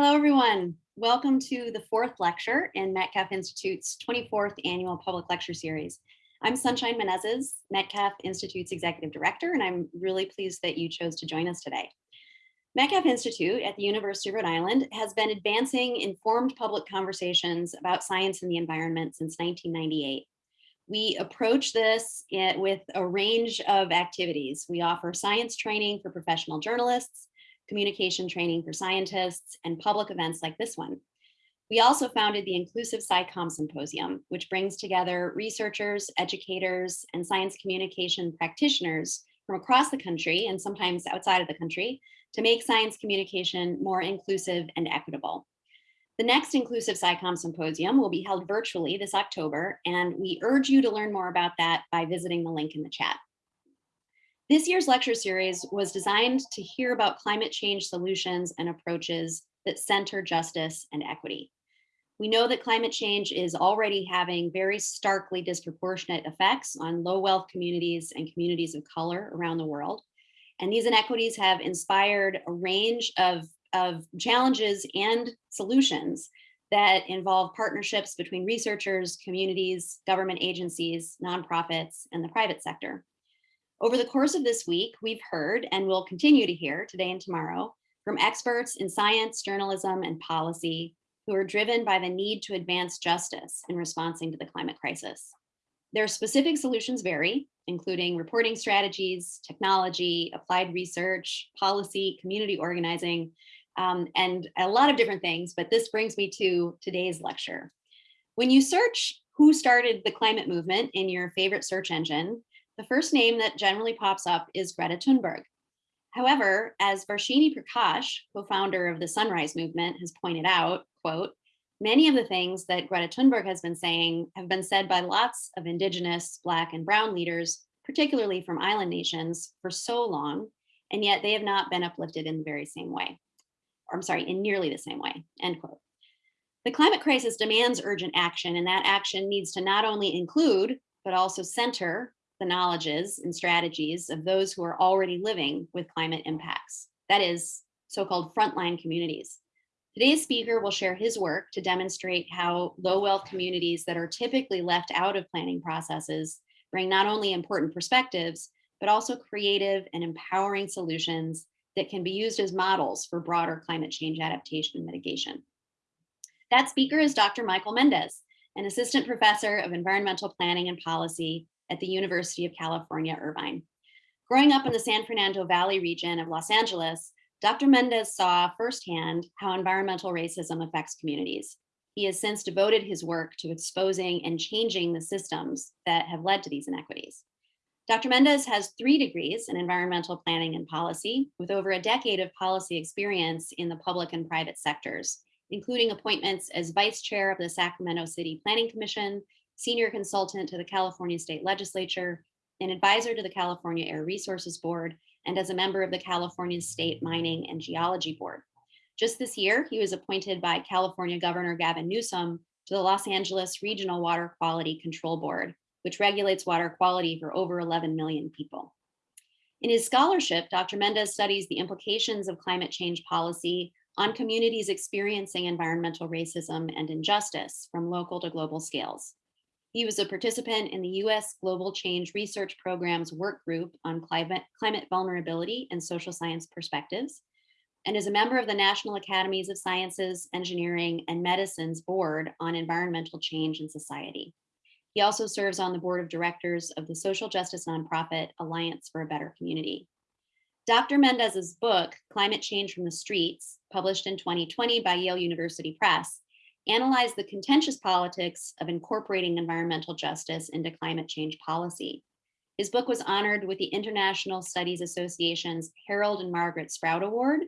Hello, everyone. Welcome to the fourth lecture in Metcalf Institute's 24th annual public lecture series. I'm Sunshine Menezes, Metcalf Institute's executive director, and I'm really pleased that you chose to join us today. Metcalf Institute at the University of Rhode Island has been advancing informed public conversations about science and the environment since 1998. We approach this with a range of activities. We offer science training for professional journalists, communication training for scientists, and public events like this one. We also founded the Inclusive SciComm Symposium, which brings together researchers, educators, and science communication practitioners from across the country and sometimes outside of the country to make science communication more inclusive and equitable. The next Inclusive SciComm Symposium will be held virtually this October, and we urge you to learn more about that by visiting the link in the chat. This year's lecture series was designed to hear about climate change solutions and approaches that center justice and equity. We know that climate change is already having very starkly disproportionate effects on low wealth communities and communities of color around the world. And these inequities have inspired a range of, of challenges and solutions that involve partnerships between researchers, communities, government agencies, nonprofits, and the private sector. Over the course of this week, we've heard and will continue to hear today and tomorrow from experts in science, journalism, and policy who are driven by the need to advance justice in responding to the climate crisis. Their specific solutions vary, including reporting strategies, technology, applied research, policy, community organizing, um, and a lot of different things, but this brings me to today's lecture. When you search who started the climate movement in your favorite search engine, the first name that generally pops up is Greta Thunberg. However, as Varshini Prakash, co-founder of the Sunrise Movement, has pointed out, quote, many of the things that Greta Thunberg has been saying have been said by lots of indigenous, black and brown leaders, particularly from island nations for so long, and yet they have not been uplifted in the very same way. Or I'm sorry, in nearly the same way, end quote. The climate crisis demands urgent action, and that action needs to not only include, but also center the knowledges and strategies of those who are already living with climate impacts, that is, so-called frontline communities. Today's speaker will share his work to demonstrate how low wealth communities that are typically left out of planning processes bring not only important perspectives, but also creative and empowering solutions that can be used as models for broader climate change adaptation and mitigation. That speaker is Dr. Michael Mendez, an assistant professor of environmental planning and policy at the University of California, Irvine. Growing up in the San Fernando Valley region of Los Angeles, Dr. Mendez saw firsthand how environmental racism affects communities. He has since devoted his work to exposing and changing the systems that have led to these inequities. Dr. Mendez has three degrees in environmental planning and policy, with over a decade of policy experience in the public and private sectors, including appointments as vice chair of the Sacramento City Planning Commission senior consultant to the California State Legislature, an advisor to the California Air Resources Board, and as a member of the California State Mining and Geology Board. Just this year, he was appointed by California Governor Gavin Newsom to the Los Angeles Regional Water Quality Control Board, which regulates water quality for over 11 million people. In his scholarship, Dr. Mendez studies the implications of climate change policy on communities experiencing environmental racism and injustice from local to global scales. He was a participant in the US Global Change Research Program's work group on climate, climate vulnerability and social science perspectives, and is a member of the National Academies of Sciences, Engineering, and Medicine's Board on Environmental Change in Society. He also serves on the board of directors of the social justice nonprofit Alliance for a Better Community. Dr. Mendez's book, Climate Change from the Streets, published in 2020 by Yale University Press, analyze the contentious politics of incorporating environmental justice into climate change policy. His book was honored with the International Studies Association's Harold and Margaret Sprout Award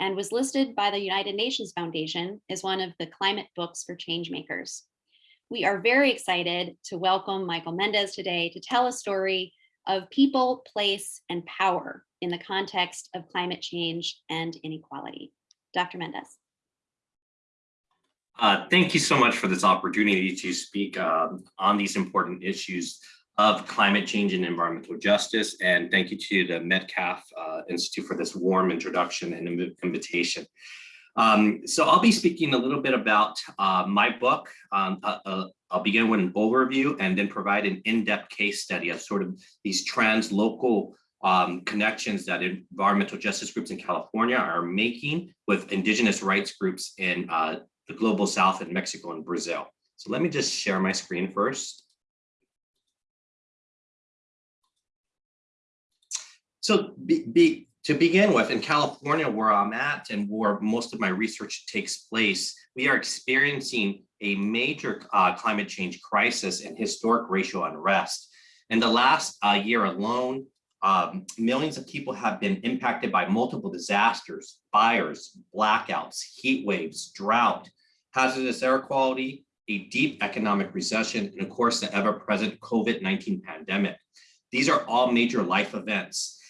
and was listed by the United Nations Foundation as one of the climate books for changemakers. We are very excited to welcome Michael Mendez today to tell a story of people, place, and power in the context of climate change and inequality. Dr. Mendez. Uh, thank you so much for this opportunity to speak um, on these important issues of climate change and environmental justice. And thank you to the Metcalf uh, Institute for this warm introduction and invitation. Um, so I'll be speaking a little bit about uh, my book. Um, uh, uh, I'll begin with an overview and then provide an in-depth case study of sort of these trans-local um, connections that environmental justice groups in California are making with indigenous rights groups in uh, the global south in Mexico and Brazil. So let me just share my screen first. So be, be, to begin with, in California, where I'm at and where most of my research takes place, we are experiencing a major uh, climate change crisis and historic racial unrest. In the last uh, year alone, um, millions of people have been impacted by multiple disasters, fires, blackouts, heat waves, drought, hazardous air quality, a deep economic recession, and of course, the ever-present COVID-19 pandemic. These are all major life events.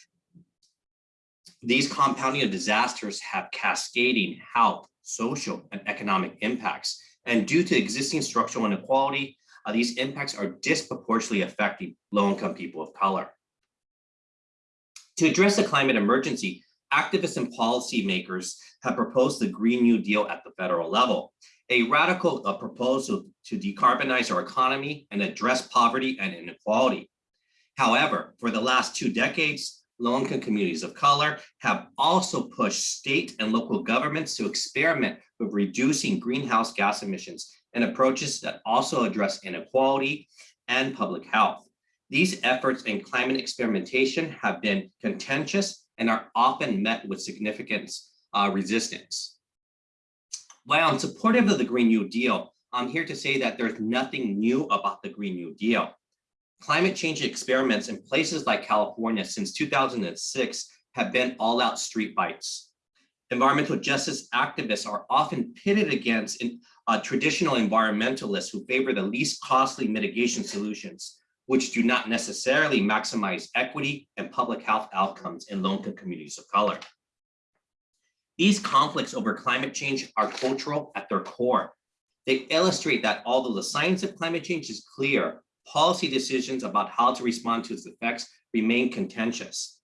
These compounding of disasters have cascading health, social, and economic impacts. And due to existing structural inequality, uh, these impacts are disproportionately affecting low-income people of color. To address the climate emergency, activists and policymakers have proposed the Green New Deal at the federal level, a radical proposal to decarbonize our economy and address poverty and inequality. However, for the last two decades, low-income communities of color have also pushed state and local governments to experiment with reducing greenhouse gas emissions and approaches that also address inequality and public health. These efforts in climate experimentation have been contentious and are often met with significant uh, resistance. While I'm supportive of the Green New Deal, I'm here to say that there's nothing new about the Green New Deal. Climate change experiments in places like California since 2006 have been all out street fights. Environmental justice activists are often pitted against in, uh, traditional environmentalists who favor the least costly mitigation solutions, which do not necessarily maximize equity and public health outcomes in low-income communities of color. These conflicts over climate change are cultural at their core. They illustrate that although the science of climate change is clear, policy decisions about how to respond to its effects remain contentious.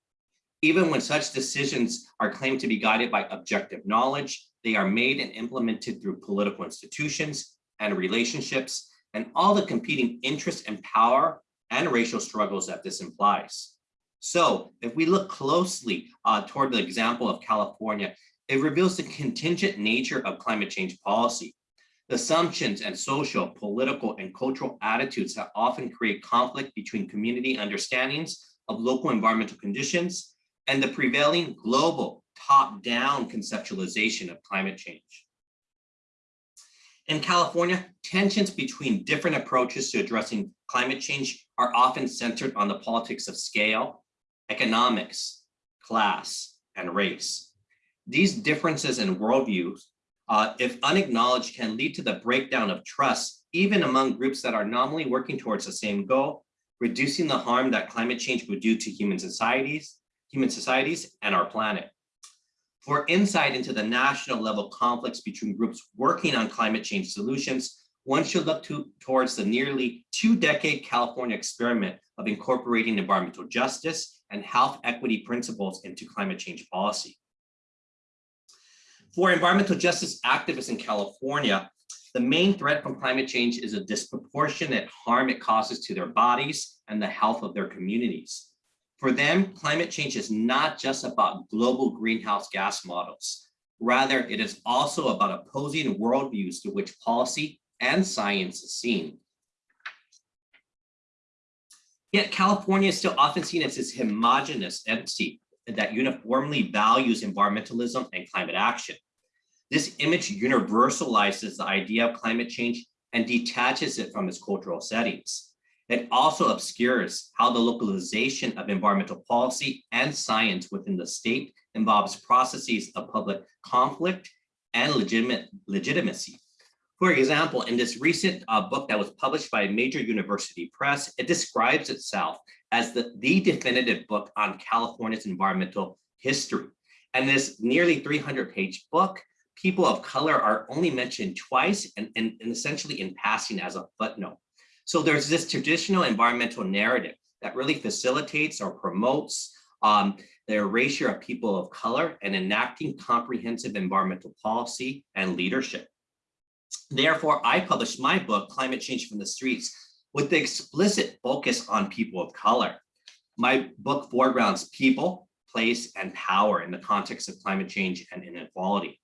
Even when such decisions are claimed to be guided by objective knowledge, they are made and implemented through political institutions and relationships and all the competing interests and power and racial struggles that this implies. So if we look closely uh, toward the example of California, it reveals the contingent nature of climate change policy. The assumptions and social, political, and cultural attitudes that often create conflict between community understandings of local environmental conditions and the prevailing global top-down conceptualization of climate change. In California, tensions between different approaches to addressing climate change are often centered on the politics of scale, economics, class, and race. These differences in worldviews uh, if unacknowledged, can lead to the breakdown of trust, even among groups that are nominally working towards the same goal, reducing the harm that climate change would do to human societies, human societies and our planet. For insight into the national level conflicts between groups working on climate change solutions, one should look to, towards the nearly two decade California experiment of incorporating environmental justice and health equity principles into climate change policy. For environmental justice activists in California, the main threat from climate change is a disproportionate harm it causes to their bodies and the health of their communities. For them, climate change is not just about global greenhouse gas models. Rather, it is also about opposing worldviews through which policy and science is seen. Yet California is still often seen as this homogenous entity that uniformly values environmentalism and climate action. This image universalizes the idea of climate change and detaches it from its cultural settings. It also obscures how the localization of environmental policy and science within the state involves processes of public conflict and legitimate legitimacy. For example, in this recent uh, book that was published by a major university press, it describes itself as the, the definitive book on California's environmental history. And this nearly 300 page book, people of color are only mentioned twice and, and, and essentially in passing as a footnote. So there's this traditional environmental narrative that really facilitates or promotes um, the erasure of people of color, and enacting comprehensive environmental policy and leadership. Therefore, I published my book, Climate Change from the Streets, with the explicit focus on people of color. My book foregrounds people, place, and power in the context of climate change and inequality.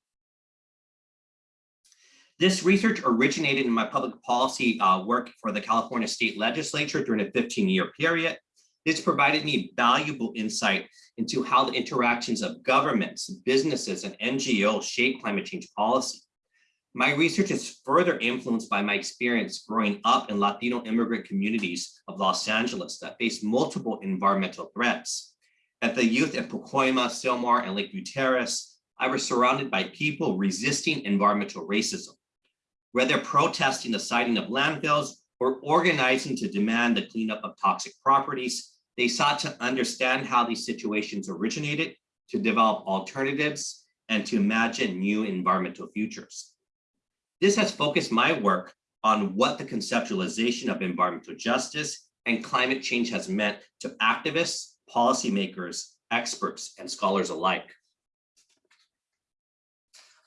This research originated in my public policy uh, work for the California State Legislature during a 15-year period. This provided me valuable insight into how the interactions of governments, businesses, and NGOs shape climate change policy. My research is further influenced by my experience growing up in Latino immigrant communities of Los Angeles that face multiple environmental threats. At the youth at Pacoima, Sylmar, and Lake View Terrace, I was surrounded by people resisting environmental racism whether protesting the siting of landfills or organizing to demand the cleanup of toxic properties, they sought to understand how these situations originated, to develop alternatives, and to imagine new environmental futures. This has focused my work on what the conceptualization of environmental justice and climate change has meant to activists, policymakers, experts, and scholars alike.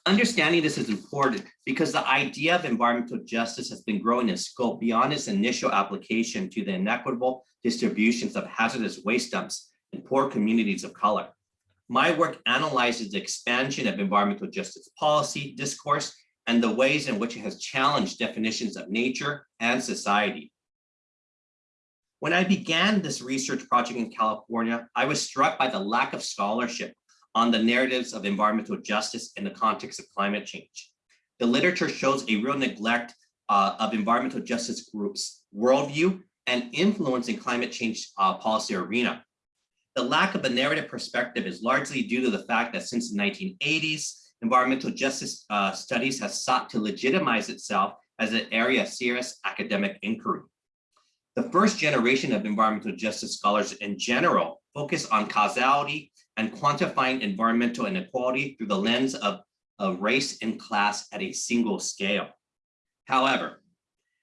Understanding this is important because the idea of environmental justice has been growing in scope beyond its initial application to the inequitable distributions of hazardous waste dumps in poor communities of color. My work analyzes the expansion of environmental justice policy discourse and the ways in which it has challenged definitions of nature and society. When I began this research project in California, I was struck by the lack of scholarship on the narratives of environmental justice in the context of climate change. The literature shows a real neglect uh, of environmental justice groups' worldview and influence in climate change uh, policy arena. The lack of a narrative perspective is largely due to the fact that since the 1980s, environmental justice uh, studies has sought to legitimize itself as an area of serious academic inquiry. The first generation of environmental justice scholars in general focus on causality and quantifying environmental inequality through the lens of, of race and class at a single scale. However,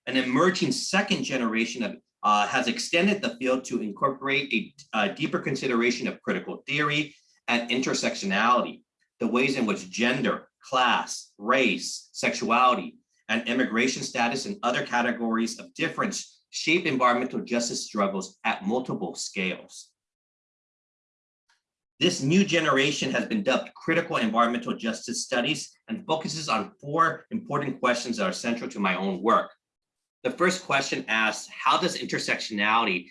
an emerging second generation of uh, has extended the field to incorporate a, a deeper consideration of critical theory and intersectionality, the ways in which gender, class, race, sexuality, and immigration status and other categories of difference shape environmental justice struggles at multiple scales. This new generation has been dubbed critical environmental justice studies and focuses on four important questions that are central to my own work. The first question asks, how does intersectionality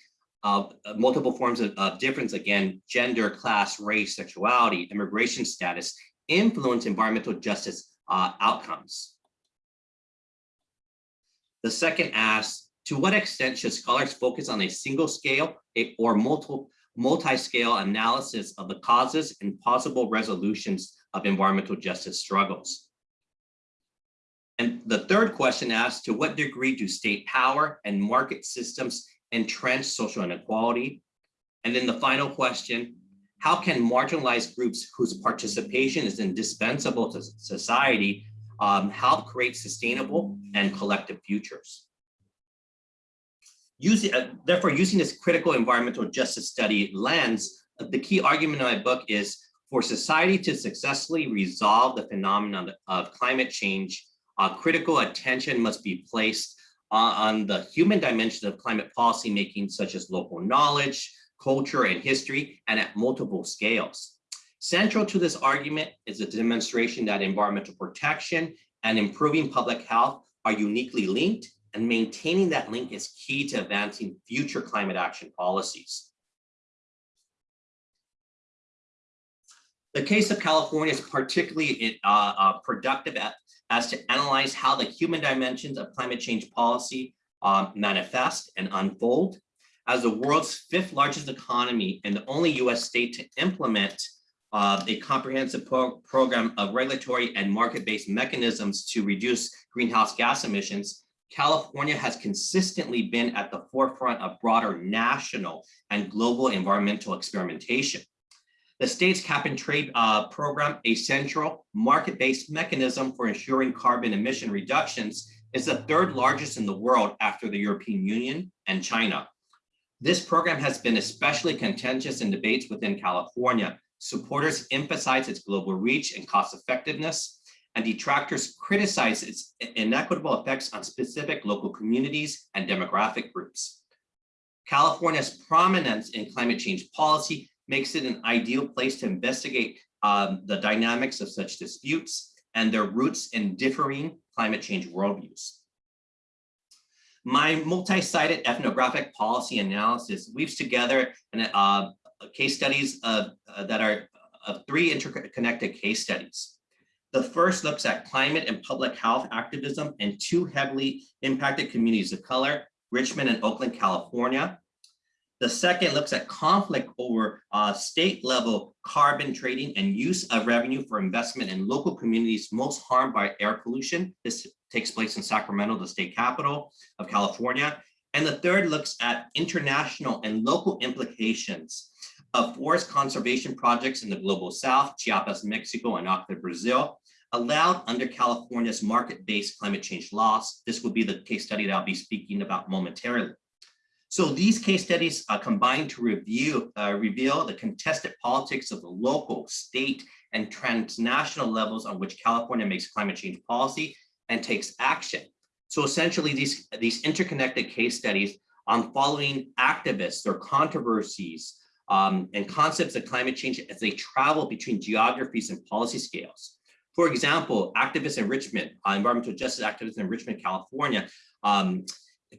of multiple forms of, of difference, again, gender, class, race, sexuality, immigration status, influence environmental justice uh, outcomes? The second asks, to what extent should scholars focus on a single scale or multiple multi-scale analysis of the causes and possible resolutions of environmental justice struggles. And the third question asks, to what degree do state power and market systems entrench social inequality? And then the final question, how can marginalized groups whose participation is indispensable to society um, help create sustainable and collective futures? Using, uh, therefore, using this critical environmental justice study lens, uh, the key argument in my book is for society to successfully resolve the phenomenon of climate change, uh, critical attention must be placed on the human dimension of climate policy making, such as local knowledge, culture, and history, and at multiple scales. Central to this argument is a demonstration that environmental protection and improving public health are uniquely linked and maintaining that link is key to advancing future climate action policies. The case of California is particularly uh, uh, productive at, as to analyze how the human dimensions of climate change policy um, manifest and unfold. As the world's fifth largest economy and the only US state to implement uh, a comprehensive pro program of regulatory and market-based mechanisms to reduce greenhouse gas emissions, California has consistently been at the forefront of broader national and global environmental experimentation. The state's cap and trade uh, program, a central market-based mechanism for ensuring carbon emission reductions, is the third largest in the world after the European Union and China. This program has been especially contentious in debates within California. Supporters emphasize its global reach and cost effectiveness, and detractors criticize its inequitable effects on specific local communities and demographic groups. California's prominence in climate change policy makes it an ideal place to investigate um, the dynamics of such disputes and their roots in differing climate change worldviews. My multi-sited ethnographic policy analysis weaves together an, uh, case studies of, uh, that are of three interconnected case studies. The first looks at climate and public health activism in two heavily impacted communities of color, Richmond and Oakland, California. The second looks at conflict over uh, state level carbon trading and use of revenue for investment in local communities most harmed by air pollution. This takes place in Sacramento, the state capital of California. And the third looks at international and local implications of forest conservation projects in the global south, Chiapas, Mexico, and Acre, Brazil, allowed under California's market-based climate change laws. This will be the case study that I'll be speaking about momentarily. So these case studies are combined to review, uh, reveal the contested politics of the local, state, and transnational levels on which California makes climate change policy and takes action. So essentially these, these interconnected case studies on following activists or controversies um, and concepts of climate change as they travel between geographies and policy scales. For example, activists in Richmond, uh, environmental justice activists in Richmond, California, um,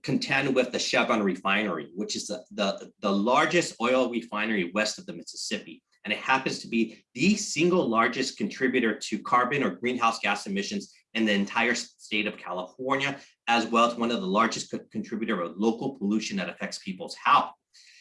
contend with the Chevron refinery, which is the, the, the largest oil refinery west of the Mississippi. And it happens to be the single largest contributor to carbon or greenhouse gas emissions in the entire state of California, as well as one of the largest co contributor of local pollution that affects people's health.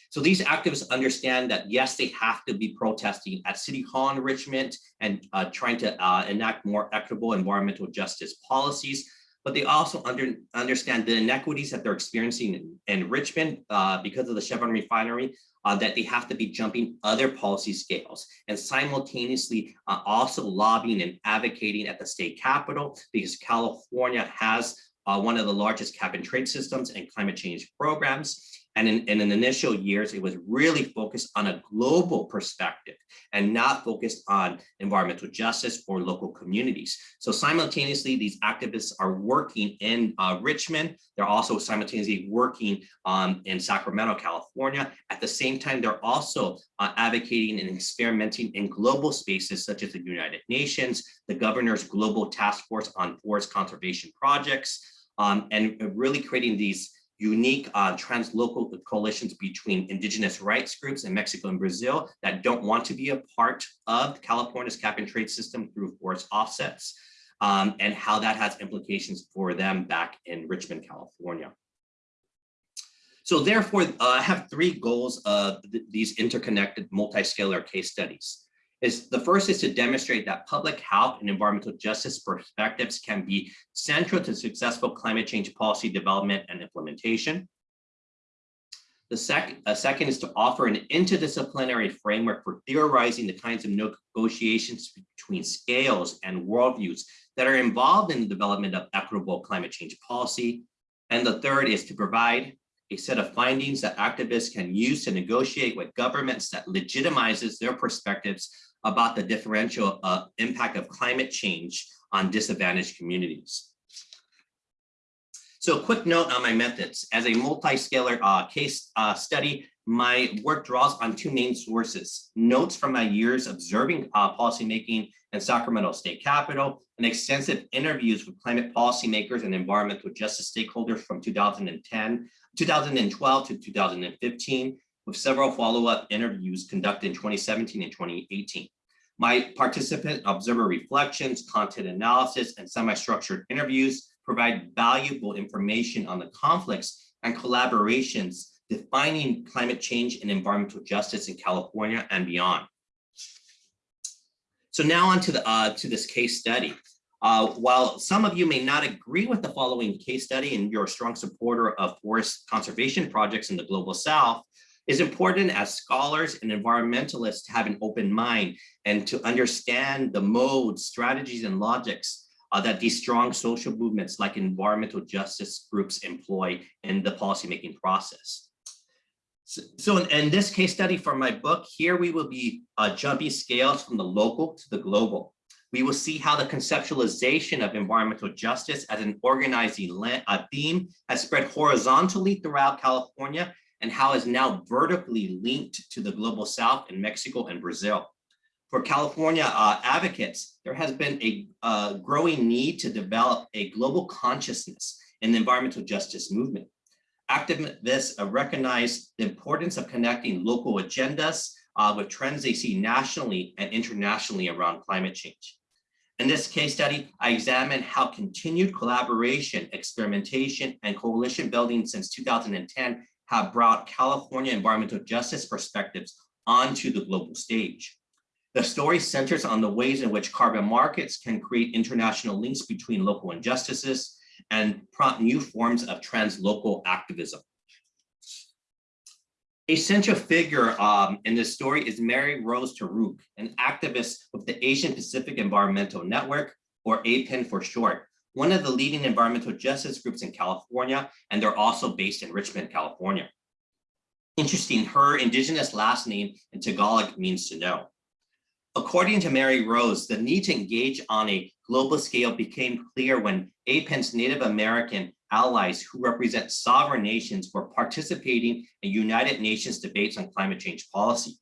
So these activists understand that, yes, they have to be protesting at City Hall in Richmond and uh, trying to uh, enact more equitable environmental justice policies, but they also under, understand the inequities that they're experiencing in, in Richmond uh, because of the Chevron refinery, uh, that they have to be jumping other policy scales and simultaneously uh, also lobbying and advocating at the state capitol because California has uh, one of the largest cap and trade systems and climate change programs. And in, in, in initial years, it was really focused on a global perspective and not focused on environmental justice or local communities. So simultaneously, these activists are working in uh, Richmond. They're also simultaneously working um, in Sacramento, California. At the same time, they're also uh, advocating and experimenting in global spaces such as the United Nations, the governor's global task force on forest conservation projects, um, and really creating these unique uh, translocal coalitions between indigenous rights groups in Mexico and Brazil that don't want to be a part of California's cap and trade system through forest offsets um, and how that has implications for them back in Richmond, California. So therefore, uh, I have three goals of th these interconnected multi-scalar case studies is the first is to demonstrate that public health and environmental justice perspectives can be central to successful climate change policy development and implementation. The sec a second is to offer an interdisciplinary framework for theorizing the kinds of negotiations between scales and worldviews that are involved in the development of equitable climate change policy. And the third is to provide a set of findings that activists can use to negotiate with governments that legitimizes their perspectives about the differential uh, impact of climate change on disadvantaged communities. So a quick note on my methods. As a multi-scalar uh, case uh, study, my work draws on two main sources, notes from my years observing uh, policymaking in Sacramento State Capitol, and extensive interviews with climate policymakers and environmental justice stakeholders from 2010, 2012 to 2015, with several follow-up interviews conducted in 2017 and 2018. My participant observer reflections, content analysis, and semi-structured interviews provide valuable information on the conflicts and collaborations defining climate change and environmental justice in California and beyond. So now on to, the, uh, to this case study. Uh, while some of you may not agree with the following case study and you're a strong supporter of forest conservation projects in the Global South, it's important as scholars and environmentalists to have an open mind and to understand the modes, strategies, and logics uh, that these strong social movements like environmental justice groups employ in the policymaking process. So, so in, in this case study for my book, here we will be uh, jumping scales from the local to the global. We will see how the conceptualization of environmental justice as an organizing uh, theme has spread horizontally throughout California and how is now vertically linked to the global south in Mexico and Brazil. For California uh, advocates, there has been a uh, growing need to develop a global consciousness in the environmental justice movement. Activists uh, recognize the importance of connecting local agendas uh, with trends they see nationally and internationally around climate change. In this case study, I examined how continued collaboration, experimentation, and coalition building since 2010 have brought California environmental justice perspectives onto the global stage. The story centers on the ways in which carbon markets can create international links between local injustices and prompt new forms of translocal activism. A central figure um, in this story is Mary Rose Taruc, an activist with the Asian Pacific Environmental Network, or APEN for short, one of the leading environmental justice groups in California, and they're also based in Richmond, California. Interesting, her indigenous last name in Tagalog means to know. According to Mary Rose, the need to engage on a global scale became clear when APEN's Native American allies who represent sovereign nations were participating in United Nations debates on climate change policy.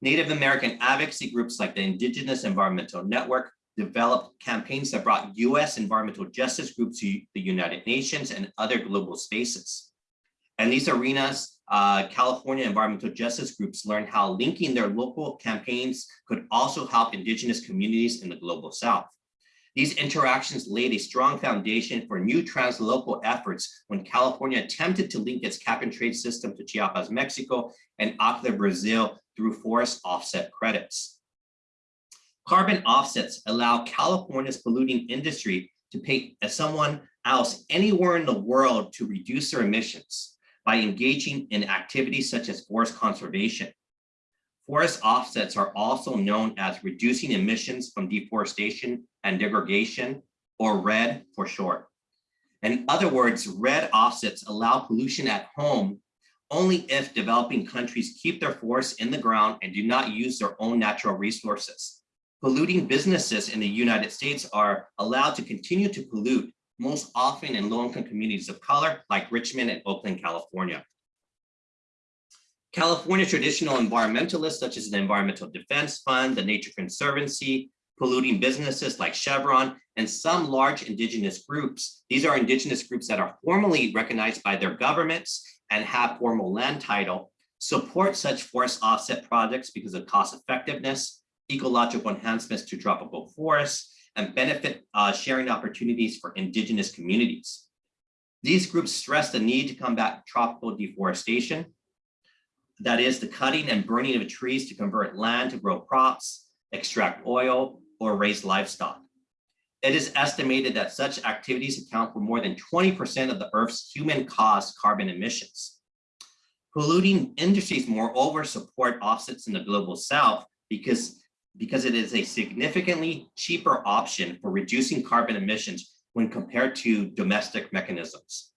Native American advocacy groups like the Indigenous Environmental Network developed campaigns that brought US environmental justice groups to the United Nations and other global spaces. And these arenas, uh, California environmental justice groups learned how linking their local campaigns could also help indigenous communities in the global South. These interactions laid a strong foundation for new translocal efforts when California attempted to link its cap and trade system to Chiapas, Mexico, and Acre, Brazil through forest offset credits. Carbon offsets allow California's polluting industry to pay someone else anywhere in the world to reduce their emissions by engaging in activities such as forest conservation. Forest offsets are also known as reducing emissions from deforestation and degradation, or REDD for short. In other words, REDD offsets allow pollution at home only if developing countries keep their forests in the ground and do not use their own natural resources. Polluting businesses in the United States are allowed to continue to pollute, most often in low-income communities of color like Richmond and Oakland, California. California traditional environmentalists such as the Environmental Defense Fund, the Nature Conservancy, polluting businesses like Chevron, and some large indigenous groups. These are indigenous groups that are formally recognized by their governments and have formal land title, support such forest offset projects because of cost effectiveness, ecological enhancements to tropical forests, and benefit uh, sharing opportunities for indigenous communities. These groups stress the need to combat tropical deforestation, that is the cutting and burning of trees to convert land to grow crops, extract oil, or raise livestock. It is estimated that such activities account for more than 20% of the Earth's human-caused carbon emissions. Polluting industries, moreover, support offsets in the global south because, because it is a significantly cheaper option for reducing carbon emissions when compared to domestic mechanisms.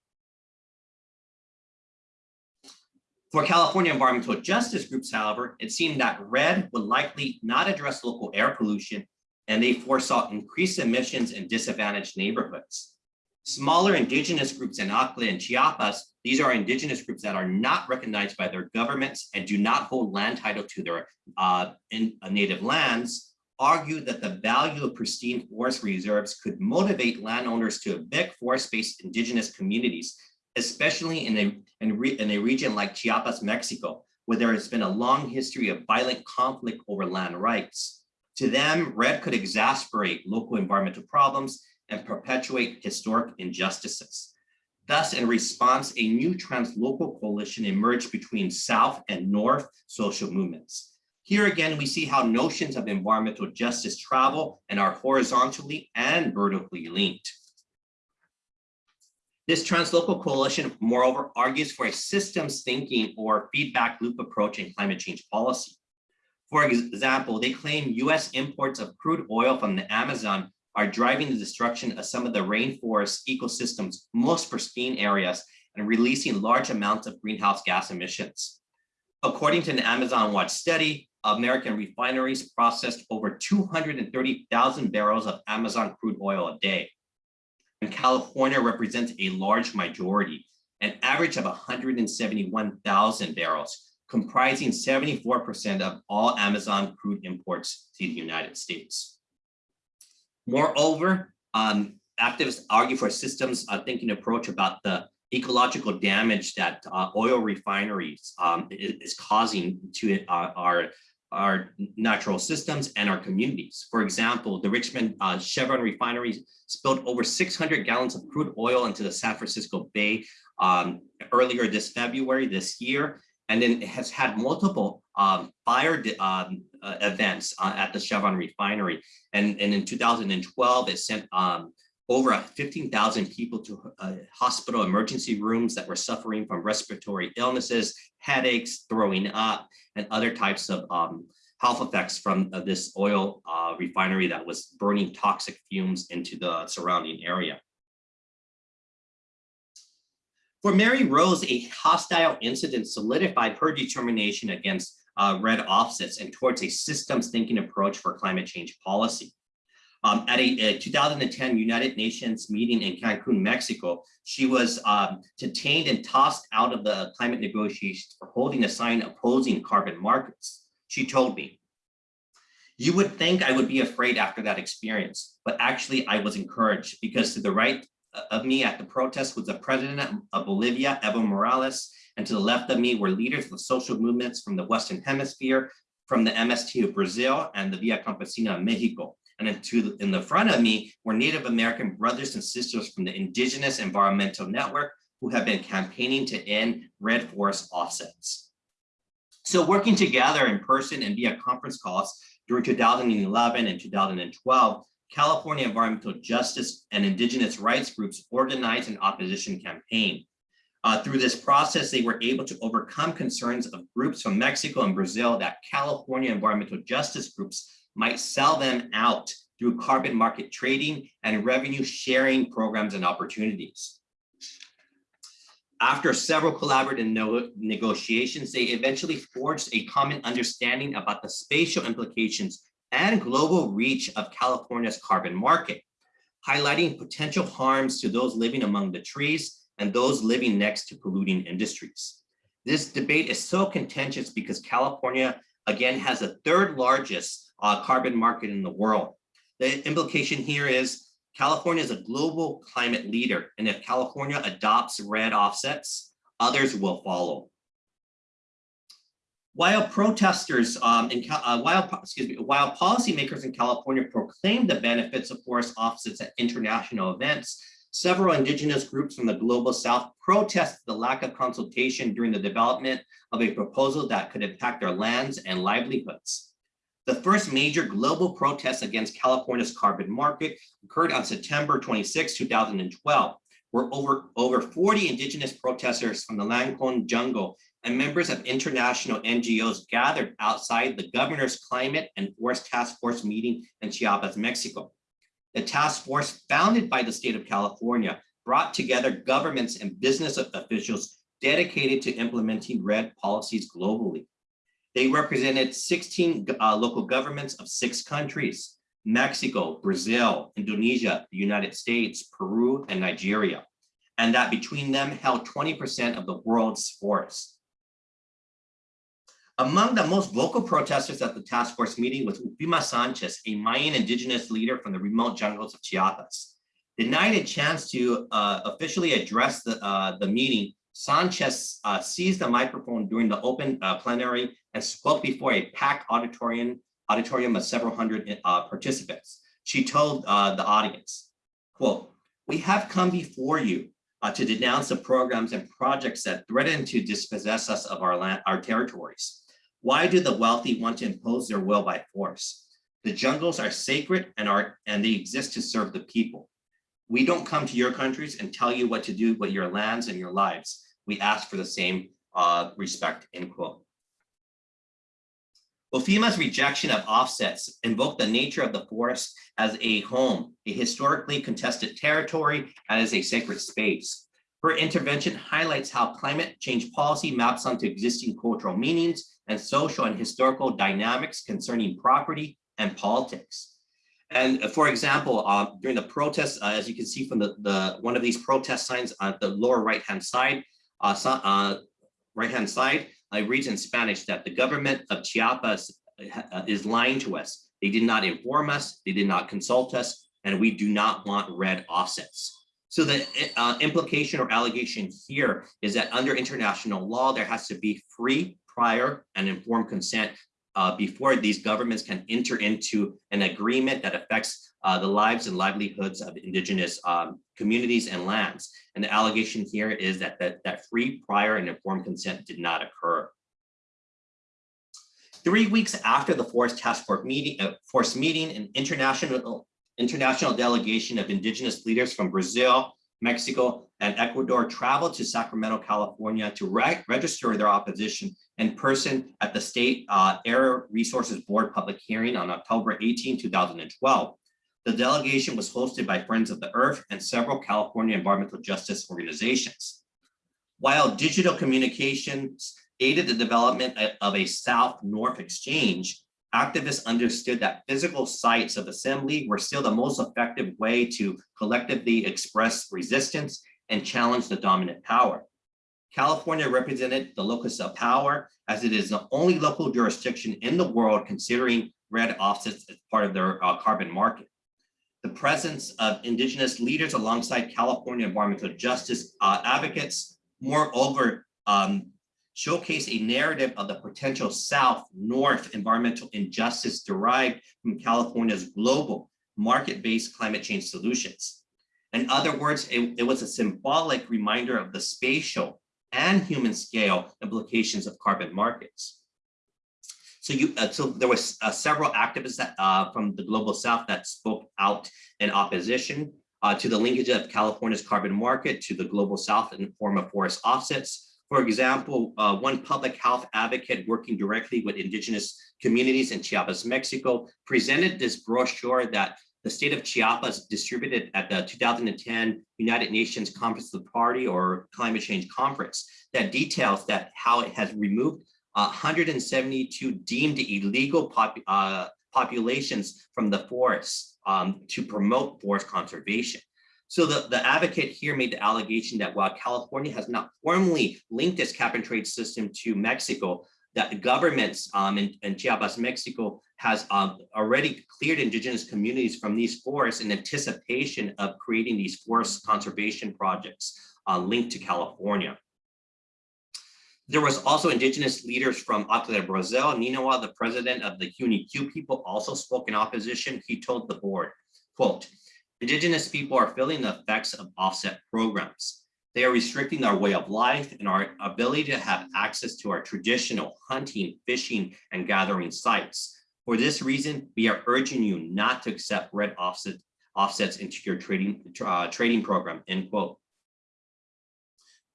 For California environmental justice groups, however, it seemed that REDD would likely not address local air pollution, and they foresaw increased emissions in disadvantaged neighborhoods. Smaller indigenous groups in Acre and Chiapas, these are indigenous groups that are not recognized by their governments and do not hold land title to their uh, in, uh, native lands, argue that the value of pristine forest reserves could motivate landowners to evict forest-based indigenous communities especially in a, in, in a region like Chiapas, Mexico, where there has been a long history of violent conflict over land rights. To them, REDD could exasperate local environmental problems and perpetuate historic injustices. Thus, in response, a new translocal coalition emerged between South and North social movements. Here again, we see how notions of environmental justice travel and are horizontally and vertically linked. This translocal coalition, moreover, argues for a systems thinking or feedback loop approach in climate change policy. For example, they claim US imports of crude oil from the Amazon are driving the destruction of some of the rainforest ecosystems' most pristine areas and releasing large amounts of greenhouse gas emissions. According to an Amazon Watch study, American refineries processed over 230,000 barrels of Amazon crude oil a day. And California represents a large majority, an average of 171,000 barrels, comprising 74% of all Amazon crude imports to the United States. Moreover, um, activists argue for a systems uh, thinking approach about the ecological damage that uh, oil refineries um, is, causing to uh, our, our natural systems and our communities. For example, the Richmond uh, Chevron refinery spilled over 600 gallons of crude oil into the San Francisco Bay um, earlier this February this year, and then it has had multiple um, fire um, uh, events uh, at the Chevron refinery. And, and in 2012, it sent um, over 15,000 people to uh, hospital emergency rooms that were suffering from respiratory illnesses, headaches, throwing up, and other types of um, health effects from uh, this oil uh, refinery that was burning toxic fumes into the surrounding area. For Mary Rose, a hostile incident solidified her determination against uh, REDD offsets and towards a systems thinking approach for climate change policy. Um, at a, a, 2010 United Nations meeting in Cancun, Mexico, she was um, detained and tossed out of the climate negotiations for holding a sign opposing carbon markets. She told me, you would think I would be afraid after that experience, but actually I was encouraged because to the right of me at the protest was the president of Bolivia, Evo Morales, and to the left of me were leaders of social movements from the Western Hemisphere, from the MST of Brazil and the Via Campesina of Mexico. And then in the front of me were Native American brothers and sisters from the Indigenous Environmental Network who have been campaigning to end REDD forest offsets. So working together in person and via conference calls during 2011 and 2012, California environmental justice and indigenous rights groups organized an opposition campaign. Uh, through this process, they were able to overcome concerns of groups from Mexico and Brazil that California environmental justice groups might sell them out through carbon market trading and revenue sharing programs and opportunities. After several collaborative no negotiations, they eventually forged a common understanding about the spatial implications and global reach of California's carbon market, highlighting potential harms to those living among the trees and those living next to polluting industries. This debate is so contentious because California, again, has the third largest uh, carbon market in the world. The implication here is California is a global climate leader, and if California adopts REDD offsets, others will follow. While protesters um, in uh, while excuse me, while policymakers in California proclaimed the benefits of forest offsets at international events, several indigenous groups from the global south protested the lack of consultation during the development of a proposal that could impact their lands and livelihoods. The first major global protest against California's carbon market occurred on September 26, 2012, where over, over 40 indigenous protesters from the Lacandon jungle and members of international NGOs gathered outside the governor's climate and forest task force meeting in Chiapas, Mexico. The task force founded by the state of California brought together governments and business officials dedicated to implementing REDD policies globally. They represented 16 uh, local governments of six countries, Mexico, Brazil, Indonesia, the United States, Peru, and Nigeria, and that between them held 20% of the world's forests. Among the most vocal protesters at the task force meeting was Ufima Sanchez, a Mayan indigenous leader from the remote jungles of Chiapas. Denied a chance to uh, officially address the, uh, the meeting, Sanchez uh, seized the microphone during the open uh, plenary and spoke before a packed auditorium, auditorium of several hundred uh, participants. She told uh, the audience, quote, we have come before you to denounce the programs and projects that threaten to dispossess us of our land, our territories. Why do the wealthy want to impose their will by force? The jungles are sacred and are and they exist to serve the people. We don't come to your countries and tell you what to do with your lands and your lives. We ask for the same uh, respect, end quote. Ufima's rejection of offsets invoked the nature of the forest as a home, a historically contested territory, and as a sacred space. Her intervention highlights how climate change policy maps onto existing cultural meanings and social and historical dynamics concerning property and politics. And uh, for example, uh, during the protests, uh, as you can see from the, the one of these protest signs on the lower right-hand side, uh, uh, right-hand side, I read in Spanish that the government of Chiapas uh, is lying to us. They did not inform us, they did not consult us, and we do not want REDD offsets. So the uh, implication or allegation here is that under international law, there has to be free, prior, and informed consent uh, before these governments can enter into an agreement that affects uh, the lives and livelihoods of indigenous um, communities and lands. And the allegation here is that, that that free, prior, and informed consent did not occur. Three weeks after the Forest Task Force meeting, uh, Force meeting, an international international delegation of indigenous leaders from Brazil, Mexico, and Ecuador traveled to Sacramento, California to re register their opposition in person at the State uh, Air Resources Board public hearing on October 18, 2012. The delegation was hosted by Friends of the Earth and several California environmental justice organizations. While digital communications aided the development of a South-North exchange, activists understood that physical sites of assembly were still the most effective way to collectively express resistance and challenge the dominant power. California represented the locus of power as it is the only local jurisdiction in the world considering REDD offsets as part of their uh, carbon market. The presence of indigenous leaders alongside California environmental justice uh, advocates, moreover, um, showcase a narrative of the potential South-North environmental injustice derived from California's global market-based climate change solutions. In other words, it, it, was a symbolic reminder of the spatial and human scale implications of carbon markets. So you, uh, so there was uh, several activists that, uh, from the global South that spoke out in opposition uh, to the linkage of California's carbon market to the global South in the form of forest offsets, for example, uh, one public health advocate working directly with indigenous communities in Chiapas, Mexico, presented this brochure that the state of Chiapas distributed at the 2010 United Nations Conference of the Party or Climate Change Conference that details that how it has removed 172 deemed illegal pop, uh, populations from the forests um, to promote forest conservation. So the, the advocate here made the allegation that while California has not formally linked its cap and trade system to Mexico, that the governments um, in, in Chiapas, Mexico has um, already cleared indigenous communities from these forests in anticipation of creating these forest conservation projects uh, linked to California. There was also indigenous leaders from Acre Brazil. Ninawa, the president of the Q people, also spoke in opposition. He told the board, quote, Indigenous people are feeling the effects of offset programs. They are restricting our way of life and our ability to have access to our traditional hunting, fishing, and gathering sites. For this reason, we are urging you not to accept REDD offset, offsets into your trading, uh, trading program, end quote.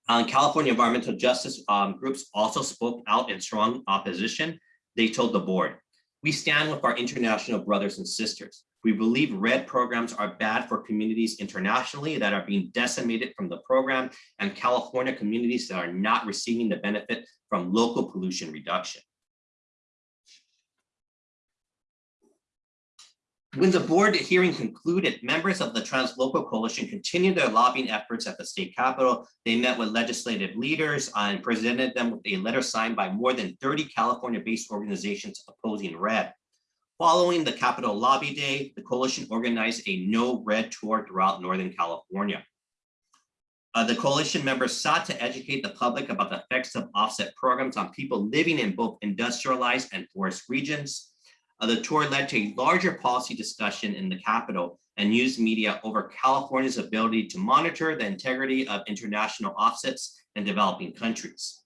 Um, California environmental justice um, groups also spoke out in strong opposition. They told the board, we stand with our international brothers and sisters. We believe REDD programs are bad for communities internationally that are being decimated from the program and California communities that are not receiving the benefit from local pollution reduction. When the board hearing concluded, members of the Translocal Coalition continued their lobbying efforts at the state capitol. They met with legislative leaders and presented them with a letter signed by more than 30 California-based organizations opposing REDD. Following the Capitol Lobby Day, the coalition organized a no REDD tour throughout Northern California. Uh, the coalition members sought to educate the public about the effects of offset programs on people living in both industrialized and forest regions. Uh, the tour led to a larger policy discussion in the Capitol and news media over California's ability to monitor the integrity of international offsets in developing countries.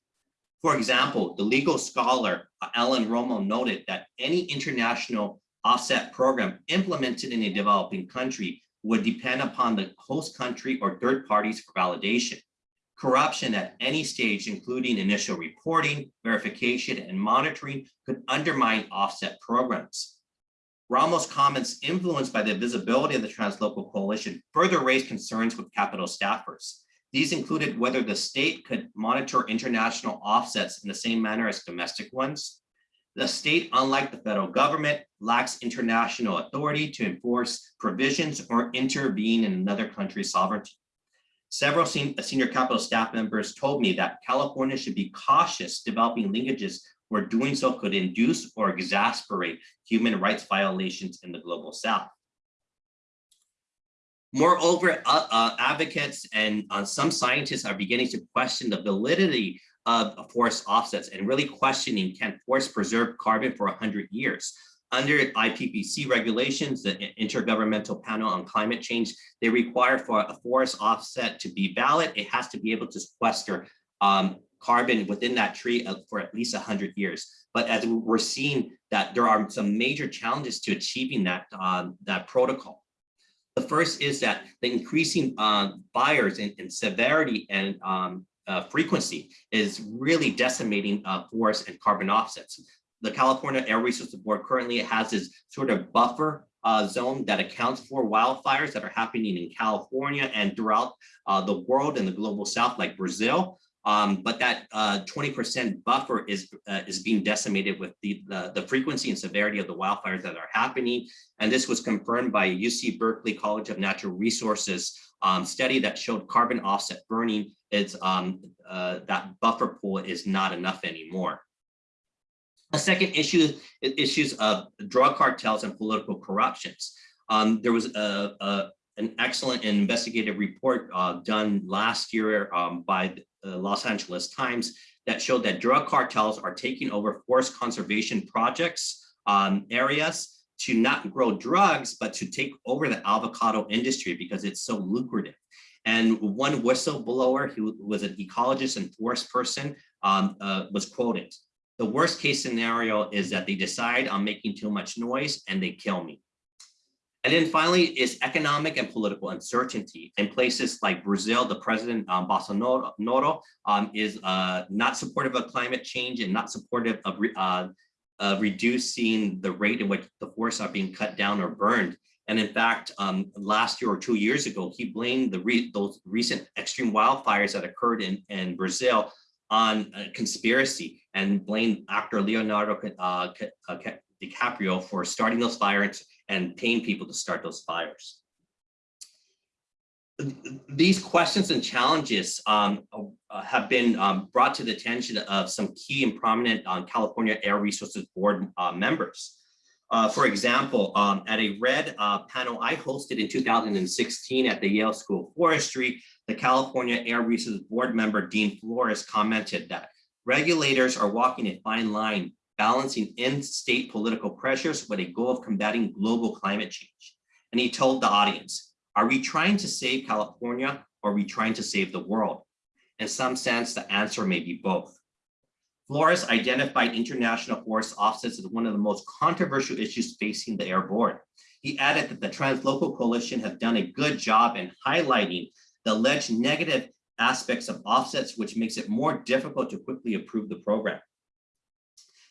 For example, the legal scholar Alan Ramo noted that any international offset program implemented in a developing country would depend upon the host country or third parties for validation. Corruption at any stage, including initial reporting, verification, and monitoring, could undermine offset programs. Ramo's comments influenced by the visibility of the Translocal Coalition further raised concerns with Capitol staffers. These included whether the state could monitor international offsets in the same manner as domestic ones. The state, unlike the federal government, lacks international authority to enforce provisions or intervene in another country's sovereignty. Several sen- senior Capitol staff members told me that California should be cautious developing linkages where doing so could induce or exasperate human rights violations in the global south. Moreover, uh, uh, advocates and uh, some scientists are beginning to question the validity of forest offsets and really questioning can forests preserve carbon for 100 years. Under IPPC regulations, the Intergovernmental Panel on Climate Change, they require for a forest offset to be valid, it has to be able to sequester um, carbon within that tree for at least 100 years. But as we're seeing that there are some major challenges to achieving that, um, that protocol. The first is that the increasing uh, fires in, in severity and um, uh, frequency is really decimating uh, forests and carbon offsets. The California Air Resources Board currently has this sort of buffer uh, zone that accounts for wildfires that are happening in California and throughout uh, the world and the global south like Brazil. Um, but that 20% uh, buffer is uh, is being decimated with the, the, the frequency and severity of the wildfires that are happening. And this was confirmed by UC Berkeley College of Natural Resources um, study that showed carbon offset burning is um, uh, that buffer pool is not enough anymore. A second issue is issues of drug cartels and political corruptions. Um, there was a, a, an excellent investigative report uh, done last year um, by the Los Angeles Times that showed that drug cartels are taking over forest conservation projects um, areas to not grow drugs, but to take over the avocado industry because it's so lucrative. And one whistleblower who was an ecologist and forest person um, uh, was quoted. The worst case scenario is that they decide I'm making too much noise and they kill me. And then finally is economic and political uncertainty. In places like Brazil, the president um, Bolsonaro um, is uh, not supportive of climate change and not supportive of uh, uh, reducing the rate in which the forests are being cut down or burned. And in fact, um, last year or two years ago, he blamed the re those recent extreme wildfires that occurred in, in Brazil on conspiracy and blamed actor Leonardo uh, uh DiCaprio for starting those fires and paying people to start those fires. These questions and challenges um, have been um, brought to the attention of some key and prominent um, California Air Resources Board uh, members. Uh, for example, um, at a REDD uh, panel I hosted in 2016 at the Yale School of Forestry, the California Air Resources Board member Dean Florez commented that regulators are walking a fine line balancing in-state political pressures with a goal of combating global climate change. And he told the audience, are we trying to save California or are we trying to save the world? In some sense, the answer may be both. Florez identified international forest offsets as one of the most controversial issues facing the air board. He added that the Translocal Coalition have done a good job in highlighting the alleged negative aspects of offsets, which makes it more difficult to quickly approve the program.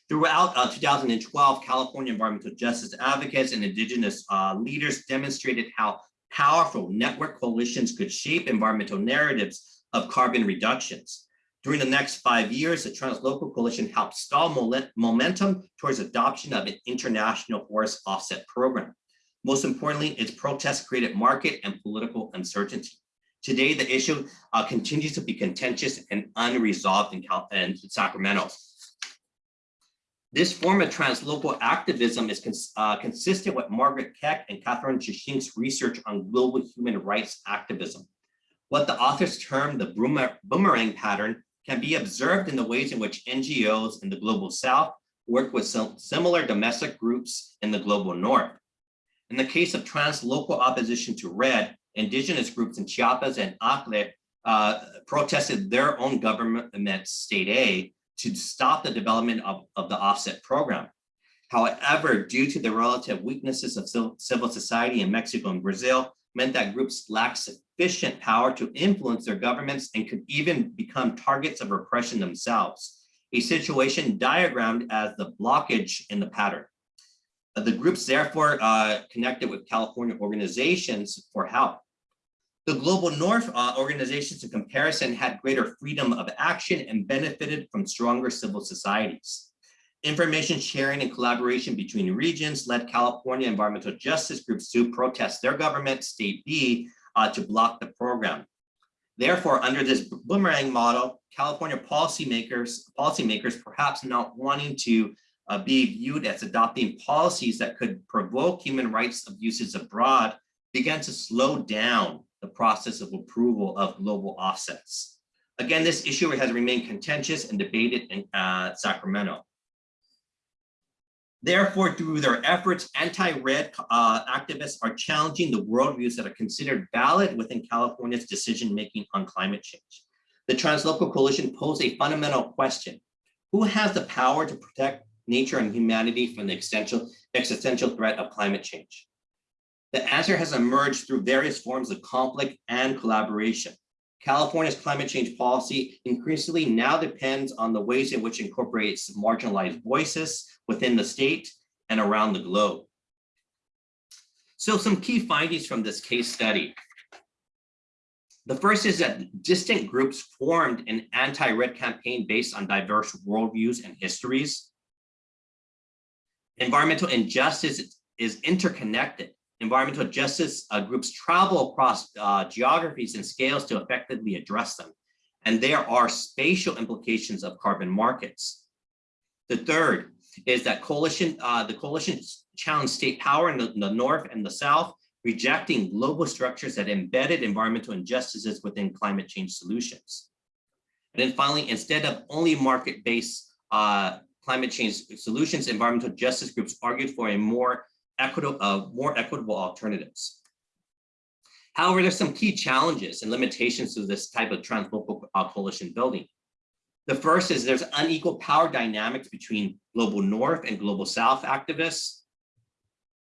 Throughout uh, 2012, California environmental justice advocates and indigenous uh, leaders demonstrated how powerful network coalitions could shape environmental narratives of carbon reductions. During the next five years, the Translocal Coalition helped stall momentum towards adoption of an international forest offset program. Most importantly, its protests created market and political uncertainty. Today, the issue uh, continues to be contentious and unresolved in, Cal in Sacramento. This form of translocal activism is cons uh, consistent with Margaret Keck and Kathryn Sikkink's research on global human rights activism. What the authors term the boomerang pattern can be observed in the ways in which NGOs in the global south work with similar domestic groups in the global north. In the case of translocal opposition to REDD, indigenous groups in Chiapas and Acre uh, protested their own government state aid to stop the development of, of the offset program. However, due to the relative weaknesses of civil society in Mexico and Brazil, meant that groups lacked sufficient power to influence their governments and could even become targets of repression themselves, a situation diagrammed as the blockage in the pattern. The groups therefore uh, connected with California organizations for help. The Global North uh, organizations in comparison had greater freedom of action and benefited from stronger civil societies. Information sharing and collaboration between regions led California environmental justice groups to protest their government, state B, uh, to block the program. Therefore, under this boomerang model, California policymakers, policymakers perhaps not wanting to uh, be viewed as adopting policies that could provoke human rights abuses abroad began to slow down the process of approval of global offsets. Again, this issue has remained contentious and debated in uh, Sacramento. Therefore, through their efforts, anti-REDD uh, activists are challenging the worldviews that are considered valid within California's decision-making on climate change. The Translocal Coalition posed a fundamental question. Who has the power to protect nature and humanity from the existential, existential threat of climate change? The answer has emerged through various forms of conflict and collaboration. California's climate change policy increasingly now depends on the ways in which it incorporates marginalized voices within the state and around the globe. So some key findings from this case study. The first is that distant groups formed an anti-REDD campaign based on diverse worldviews and histories. Environmental injustice is interconnected environmental justice uh, groups travel across uh, geographies and scales to effectively address them. And there are spatial implications of carbon markets. The third is that coalition, uh, the coalition challenged state power in the, in the North and the South, rejecting global structures that embedded environmental injustices within climate change solutions. And then finally, instead of only market-based uh, climate change solutions, environmental justice groups argued for a more equitable, uh, more equitable alternatives. However, there's some key challenges and limitations to this type of translocal uh, coalition building. The first is there's unequal power dynamics between global North and global South activists.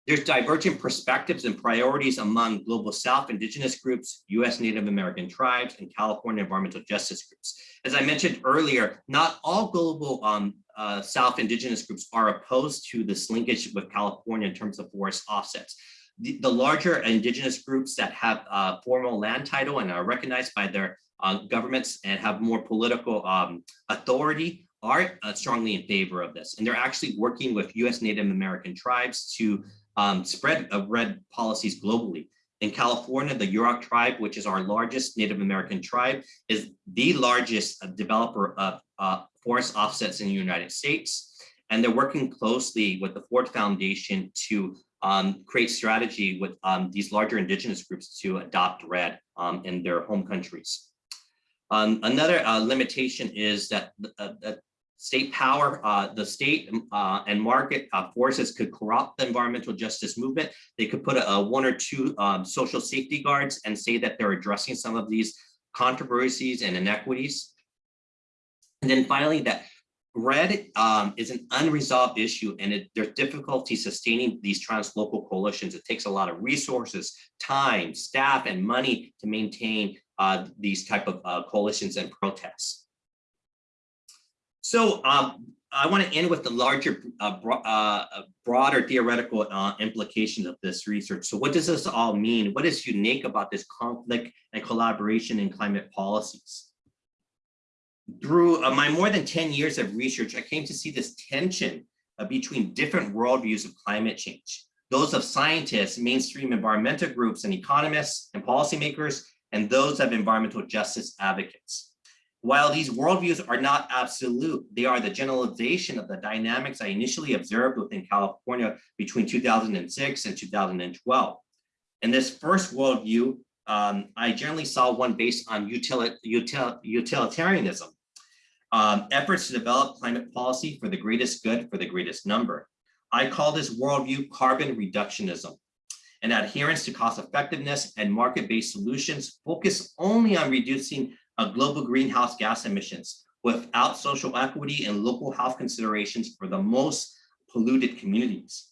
There's divergent perspectives and priorities among global South indigenous groups, US Native American tribes, and California environmental justice groups. As I mentioned earlier, not all global um, uh, South indigenous groups are opposed to this linkage with California in terms of forest offsets. The, the larger indigenous groups that have uh, formal land title and are recognized by their uh, governments and have more political um, authority are uh, strongly in favor of this. And they're actually working with US Native American tribes to um, spread of REDD policies globally. In California, the Yurok tribe, which is our largest Native American tribe, is the largest developer of uh, forest offsets in the United States. And they're working closely with the Ford Foundation to um, create strategy with um, these larger indigenous groups to adopt REDD um, in their home countries. Um, another uh, limitation is that, uh, that state power, uh, the state uh, and market uh, forces could corrupt the environmental justice movement. They could put a, a one or two um, social safety guards and say that they're addressing some of these controversies and inequities. And then finally, that REDD um, is an unresolved issue and it, there's difficulty sustaining these translocal coalitions. It takes a lot of resources, time, staff, and money to maintain uh, these type of uh, coalitions and protests. So um, I want to end with the larger, uh, bro uh, broader theoretical uh, implications of this research. So what does this all mean? What is unique about this conflict and collaboration in climate policies? Through uh, my more than 10 years of research, I came to see this tension uh, between different worldviews of climate change. Those of scientists, mainstream environmental groups and economists and policymakers, and those of environmental justice advocates. While these worldviews are not absolute, they are the generalization of the dynamics I initially observed within California between 2006 and 2012. In this first worldview, um, I generally saw one based on util util utilitarianism, um, efforts to develop climate policy for the greatest good for the greatest number. I call this worldview carbon reductionism, an adherence to cost effectiveness and market-based solutions focus only on reducing of global greenhouse gas emissions without social equity and local health considerations for the most polluted communities.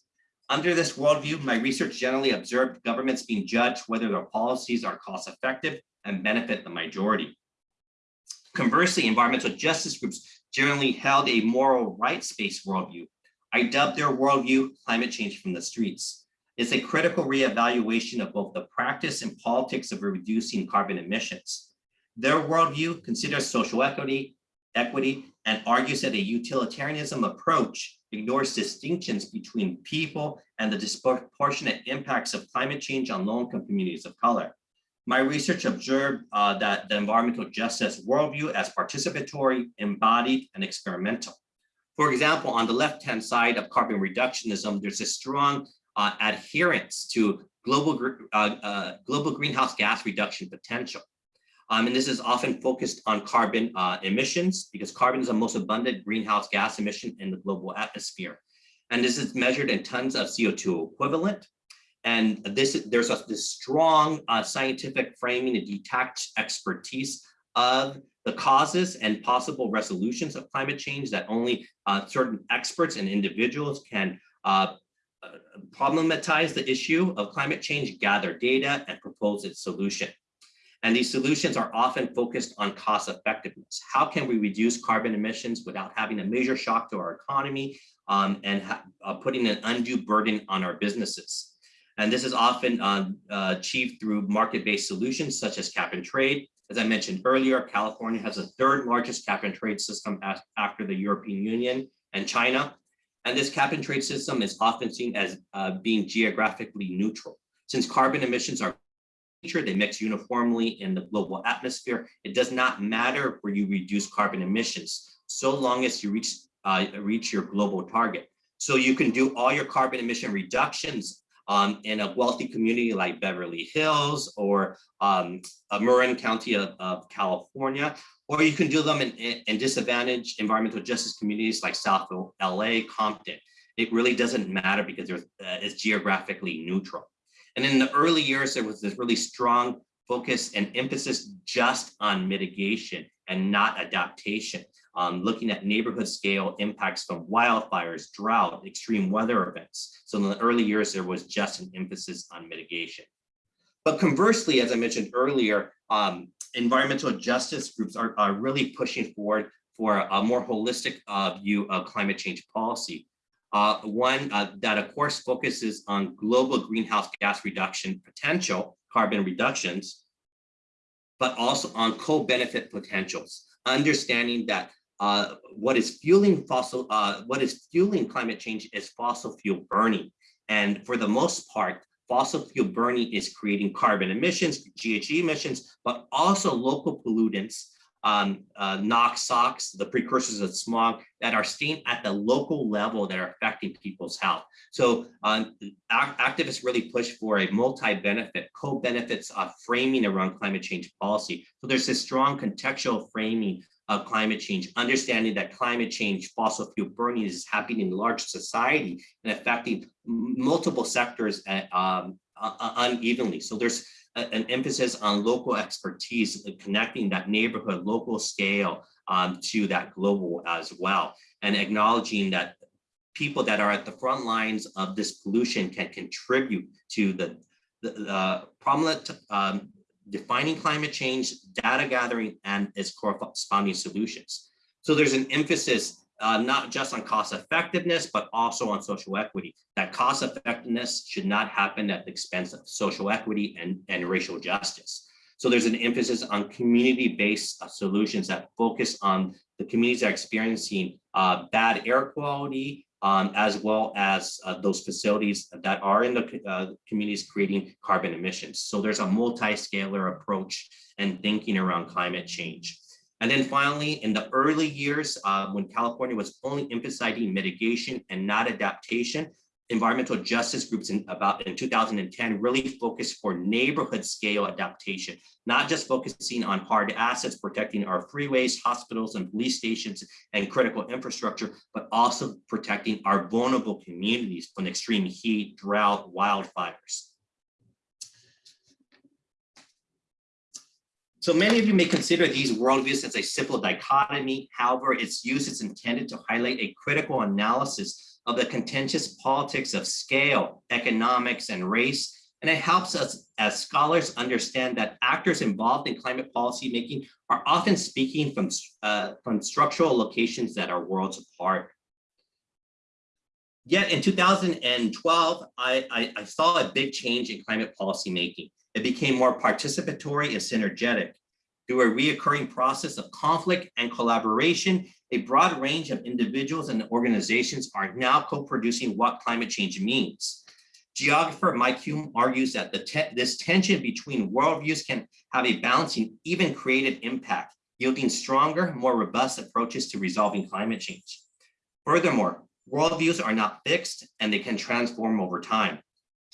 Under this worldview, my research generally observed governments being judged whether their policies are cost effective and benefit the majority. Conversely, environmental justice groups generally held a moral rights-based worldview. I dubbed their worldview climate change from the streets. It's a critical reevaluation of both the practice and politics of reducing carbon emissions. Their worldview considers social equity, equity, and argues that a utilitarianism approach ignores distinctions between people and the disproportionate impacts of climate change on low-income communities of color. My research observed uh, that the environmental justice worldview as participatory, embodied, and experimental. For example, on the left-hand side of carbon reductionism, there's a strong uh, adherence to global, uh, uh, global greenhouse gas reduction potential. Um, and this is often focused on carbon uh, emissions because carbon is the most abundant greenhouse gas emission in the global atmosphere. And this is measured in tons of CO2 equivalent. And this there's a this strong uh, scientific framing and detached expertise of the causes and possible resolutions of climate change that only uh, certain experts and individuals can uh, problematize the issue of climate change, gather data, and propose its solution. And these solutions are often focused on cost effectiveness. How can we reduce carbon emissions without having a major shock to our economy um, and uh, putting an undue burden on our businesses? And this is often uh, uh, achieved through market-based solutions such as cap and trade. As I mentioned earlier, California has the third largest cap and trade system after the European Union and China. And this cap and trade system is often seen as uh, being geographically neutral. Since carbon emissions are they mix uniformly in the global atmosphere. It does not matter where you reduce carbon emissions, so long as you reach, uh, reach your global target. So you can do all your carbon emission reductions um, in a wealthy community like Beverly Hills or um, Marin County of, of, California, or you can do them in, in disadvantaged environmental justice communities like South LA, Compton. It really doesn't matter because uh, it's geographically neutral. And in the early years, there was this really strong focus and emphasis just on mitigation and not adaptation, um, looking at neighborhood scale impacts from wildfires, drought, extreme weather events. So in the early years, there was just an emphasis on mitigation. But conversely, as I mentioned earlier, um, environmental justice groups are, are really pushing forward for a more holistic uh, view of climate change policy. Uh, one uh, that of course focuses on global greenhouse gas reduction potential, carbon reductions, but also on co-benefit potentials, understanding that uh, what is fueling fossil, uh, what is fueling climate change is fossil fuel burning. And for the most part, fossil fuel burning is creating carbon emissions, GHG emissions, but also local pollutants um, uh, NOx, SOx, the precursors of smog that are staying at the local level that are affecting people's health. So um, activists really push for a multi-benefit, co-benefits uh, framing around climate change policy. So there's this strong contextual framing of climate change, understanding that climate change, fossil fuel burning is happening in large society and affecting multiple sectors at, um, unevenly. So there's an emphasis on local expertise, connecting that neighborhood local scale um, to that global as well, and acknowledging that people that are at the front lines of this pollution can contribute to the, the uh, problem um, defining climate change, data gathering, and its corresponding solutions. So there's an emphasis uh, not just on cost effectiveness, but also on social equity. That cost effectiveness should not happen at the expense of social equity and, and racial justice. So there's an emphasis on community-based uh, solutions that focus on the communities that are experiencing uh, bad air quality, um, as well as uh, those facilities that are in the uh, communities creating carbon emissions. So there's a multi-scalar approach and thinking around climate change. And then finally, in the early years, uh, when California was only emphasizing mitigation and not adaptation, environmental justice groups in about in 2010 really focused for neighborhood scale adaptation, not just focusing on hard assets, protecting our freeways, hospitals, and police stations and critical infrastructure, but also protecting our vulnerable communities from extreme heat, drought, wildfires. So many of you may consider these worldviews as a simple dichotomy. However, its use is intended to highlight a critical analysis of the contentious politics of scale, economics, and race. And it helps us as scholars understand that actors involved in climate policy making are often speaking from, uh, from structural locations that are worlds apart. Yet in 2012, I, I, I saw a big change in climate policy making. It became more participatory and synergetic. Through a reoccurring process of conflict and collaboration, a broad range of individuals and organizations are now co-producing what climate change means. Geographer Mike Hulme argues that te this tension between worldviews can have a balancing, even creative impact, yielding stronger, more robust approaches to resolving climate change. Furthermore, worldviews are not fixed and they can transform over time.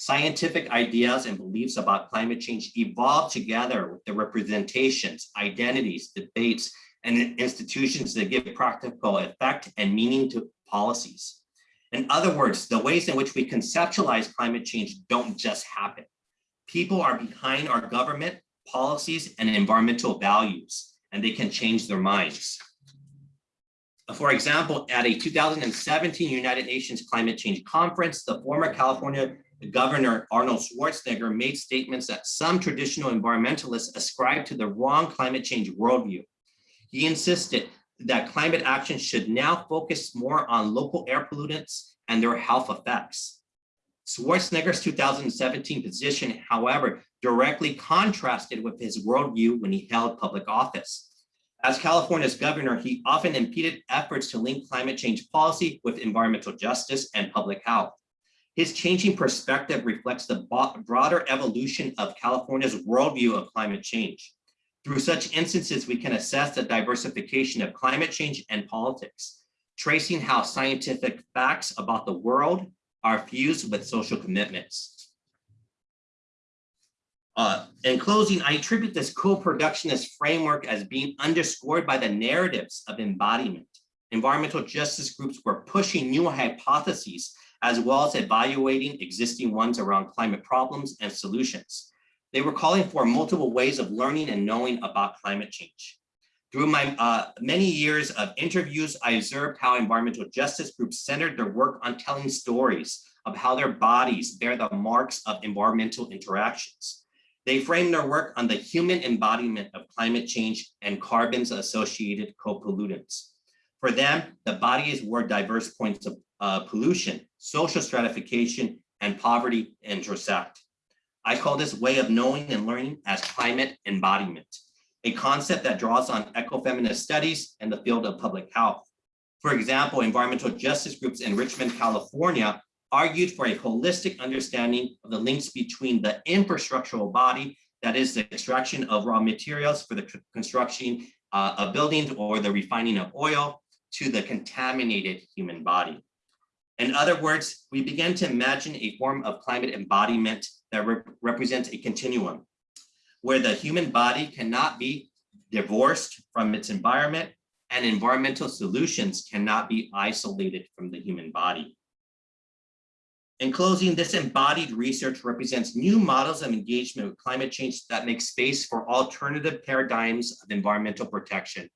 Scientific ideas and beliefs about climate change evolve together with the representations, identities, debates, and institutions that give practical effect and meaning to policies. In other words, the ways in which we conceptualize climate change don't just happen. People are behind our government, policies, and environmental values, and they can change their minds. For example, at a 2017 United Nations Climate Change Conference, the former California Governor Arnold Schwarzenegger made statements that some traditional environmentalists ascribe to the wrong climate change worldview. He insisted that climate action should now focus more on local air pollutants and their health effects. Schwarzenegger's 2017 position, however, directly contrasted with his worldview when he held public office. As California's governor, he often impeded efforts to link climate change policy with environmental justice and public health. His changing perspective reflects the broader evolution of California's worldview of climate change. Through such instances, we can assess the diversification of climate change and politics, tracing how scientific facts about the world are fused with social commitments. Uh, in closing, I attribute this co-productionist framework as being underscored by the narratives of embodiment. Environmental justice groups were pushing new hypotheses as well as evaluating existing ones around climate problems and solutions. They were calling for multiple ways of learning and knowing about climate change. Through my uh, many years of interviews, I observed how environmental justice groups centered their work on telling stories of how their bodies bear the marks of environmental interactions. They framed their work on the human embodiment of climate change and carbon's associated co-pollutants. For them, the bodies were diverse points of uh, pollution, social stratification, and poverty intersect. I call this way of knowing and learning as climate embodiment, a concept that draws on ecofeminist studies and the field of public health. For example, environmental justice groups in Richmond, California argued for a holistic understanding of the links between the infrastructural body, that is the extraction of raw materials for the construction uh, of buildings or the refining of oil, to the contaminated human body. In other words, we begin to imagine a form of climate embodiment that rep represents a continuum where the human body cannot be divorced from its environment and environmental solutions cannot be isolated from the human body. In closing, this embodied research represents new models of engagement with climate change that make space for alternative paradigms of environmental protection.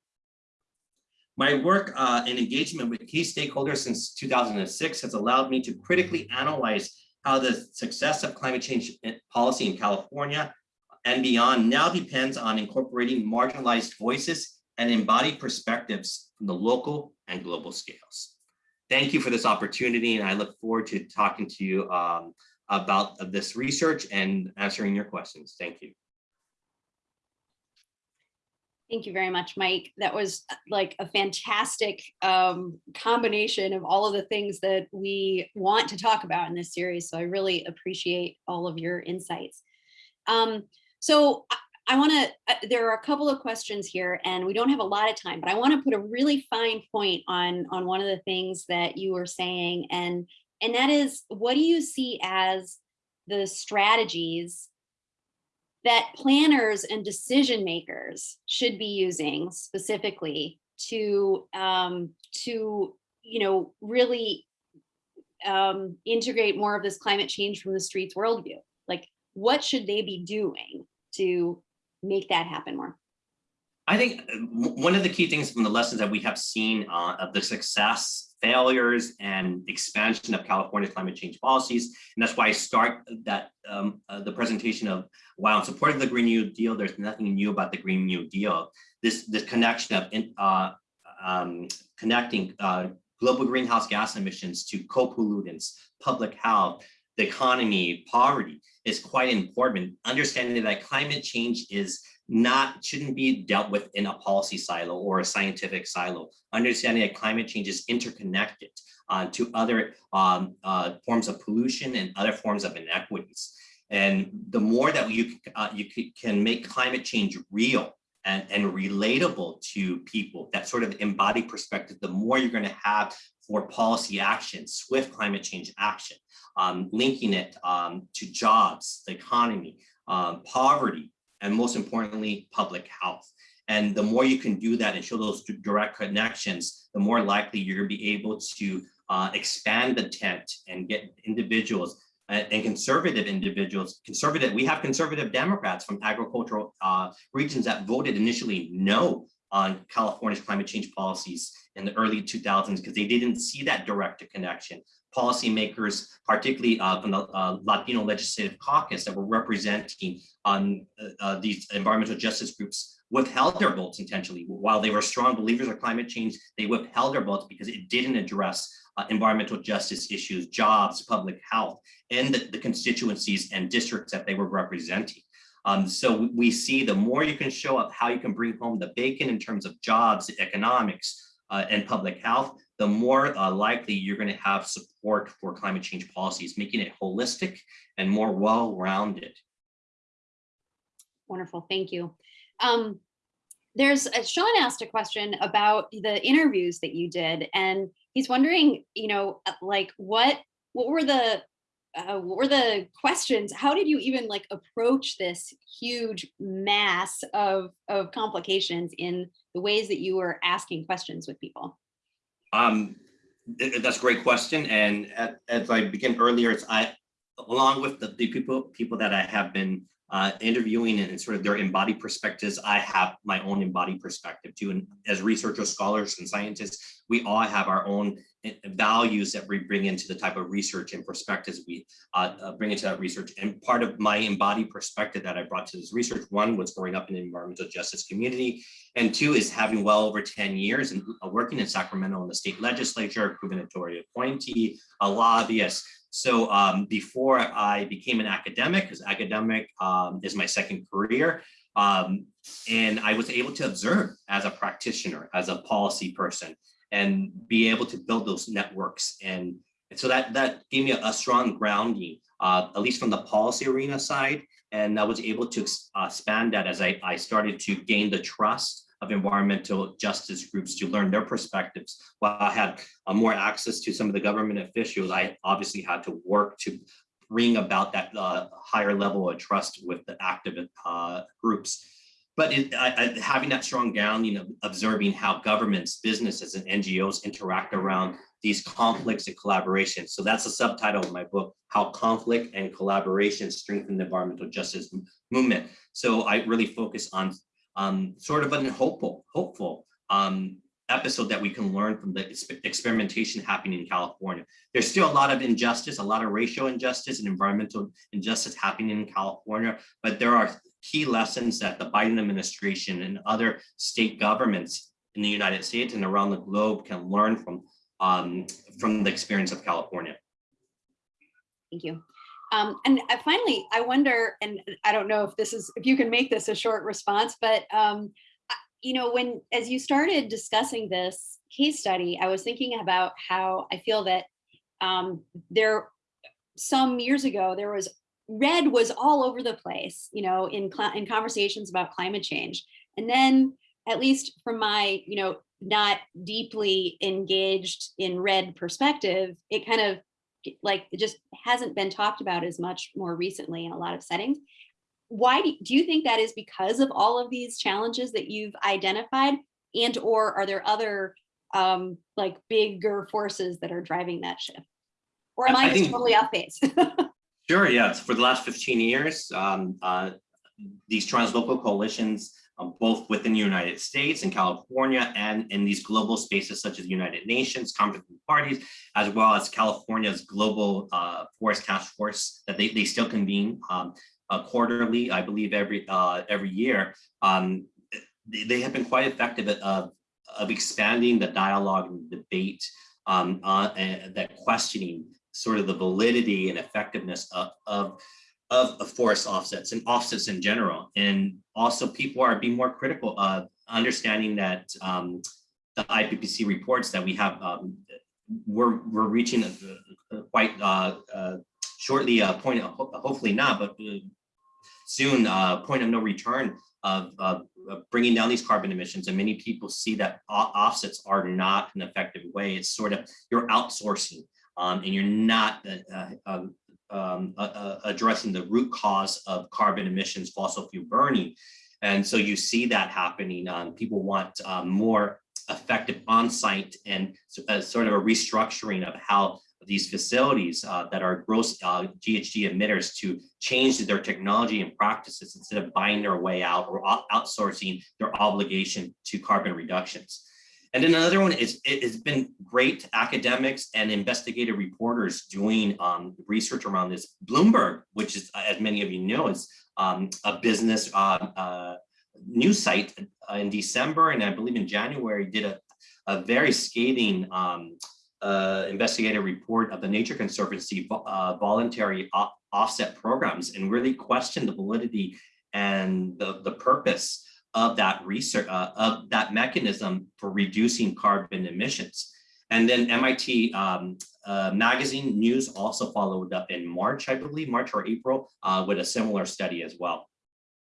My work uh, and engagement with key stakeholders since 2006 has allowed me to critically analyze how the success of climate change policy in California and beyond now depends on incorporating marginalized voices and embodied perspectives from the local and global scales. Thank you for this opportunity, and I look forward to talking to you um, about this research and answering your questions. Thank you. Thank you very much, Mike. That was uh, like a fantastic um, combination of all of the things that we want to talk about in this series. So I really appreciate all of your insights. Um, so I, want to, uh, there are a couple of questions here and we don't have a lot of time, but I want to put a really fine point on, on one of the things that you were saying. And, and that is, what do you see as the strategies that planners and decision makers should be using specifically to um, to you know really um, integrate more of this climate change from the streets worldview. Like, what should they be doing to make that happen more? I think uh, one of the key things from the lessons that we have seen uh, of the success failures and expansion of California climate change policies. And that's why I start that um, uh, the presentation of while I'm supporting the Green New Deal, there's nothing new about the Green New Deal. This, this connection of in, uh, um, connecting uh, global greenhouse gas emissions to co-pollutants, public health, the economy, poverty is quite important. Understanding that climate change is not, shouldn't be dealt with in a policy silo or a scientific silo. Understanding that climate change is interconnected uh, to other um, uh, forms of pollution and other forms of inequities. And the more that you, uh, you can make climate change real and, and relatable to people, that sort of embodied perspective, the more you're going to have for policy action, swift climate change action, um, linking it um, to jobs, the economy, um, poverty, and most importantly, public health. And the more you can do that and show those direct connections, the more likely you're going to be able to uh, expand the tent and get individuals uh, and conservative individuals, conservative, we have conservative Democrats from agricultural uh, regions that voted initially no on California's climate change policies in the early 2000s because they didn't see that direct connection. Policymakers, particularly uh, from the uh, Latino Legislative Caucus that were representing on uh, uh, these environmental justice groups withheld their votes intentionally. While they were strong believers of climate change, they withheld their votes because it didn't address uh, environmental justice issues, jobs, public health, and the, the constituencies and districts that they were representing. Um, so we see the more you can show up how you can bring home the bacon in terms of jobs, economics, uh, and public health, the more uh, likely you're going to have support for climate change policies, making it holistic and more well-rounded. Wonderful, thank you. Um, there's uh, Sean asked a question about the interviews that you did, and he's wondering, you know, uh, like what what were the uh, were the questions? How did you even like approach this huge mass of of complications in the ways that you were asking questions with people? Um, that's a great question, and as I began earlier, it's I along with the, the people people that I have been uh, interviewing and sort of their embodied perspectives, I have my own embodied perspective too. And as researchers, scholars, and scientists, we all have our own eh, values that we bring into the type of research and perspectives we uh, uh, bring into that research. And part of my embodied perspective that I brought to this research, one was growing up in the environmental justice community, and two is having well over 10 years and uh, working in Sacramento in the state legislature, gubernatorial appointee, a lobbyist, so um, before I became an academic, because academic um, is my second career, um, and I was able to observe as a practitioner, as a policy person, and be able to build those networks. And, and so that, that gave me a, a strong grounding, uh, at least from the policy arena side. And I was able to uh, expand that as I, I started to gain the trust of environmental justice groups to learn their perspectives. While I had uh, more access to some of the government officials, I obviously had to work to bring about that uh, higher level of trust with the active uh, groups. But it, I, I, having that strong grounding of observing how governments, businesses, and NGOs interact around these conflicts and collaborations. So that's the subtitle of my book, How Conflict and Collaboration Strengthen the Environmental Justice Movement. So I really focus on um, sort of an hopeful, hopeful um, episode that we can learn from the experimentation happening in California. There's still a lot of injustice, a lot of racial injustice and environmental injustice happening in California, but there are key lessons that the Biden administration and other state governments in the United States and around the globe can learn from, um, from the experience of California. Thank you. Um, and finally, I wonder, and I don't know if this is, if you can make this a short response, but um, you know, when, as you started discussing this case study, I was thinking about how I feel that um, there, some years ago, there was, REDD was all over the place, you know, in, in conversations about climate change. And then, at least from my, you know, not deeply engaged in REDD perspective, it kind of like it just hasn't been talked about as much more recently in a lot of settings. Why do, do you think that is because of all of these challenges that you've identified and or are there other um, like bigger forces that are driving that shift? Or am I, I just think, totally off base? sure, yeah. For the last 15 years, um, uh, these translocal coalitions um, both within the United States and California and in these global spaces such as United Nations, competent parties, as well as California's global uh, forest task force that they, they still convene um, uh, quarterly, I believe every uh, every year. Um, they, they, have been quite effective at, of, of expanding the dialogue and debate um, uh, and that questioning sort of the validity and effectiveness of, of, of, of forest offsets and offsets in general. And also people are being more critical of understanding that um, the IPPC reports that we have, um, we're, we're reaching a, a quite uh, uh, shortly a point, of, hopefully not, but uh, soon a point of no return of, of, of bringing down these carbon emissions. And many people see that offsets are not an effective way. It's sort of you're outsourcing um, and you're not uh, um, um, uh, uh, addressing the root cause of carbon emissions, fossil fuel burning. And so you see that happening. Um, people want um, more effective on-site and uh, sort of a restructuring of how these facilities uh, that are gross uh, GHG emitters to change their technology and practices instead of buying their way out or outsourcing their obligation to carbon reductions. And then another one is it has been great academics and investigative reporters doing um, research around this. Bloomberg, which is, as many of you know, is um, a business uh, uh, news site uh, in December and I believe in January did a, a very scathing um, uh, investigative report of the Nature Conservancy uh, voluntary offset programs and really questioned the validity and the, the purpose of that research, uh, of that mechanism for reducing carbon emissions. And then MIT um, uh, Magazine News also followed up in March, I believe, March or April, uh, with a similar study as well.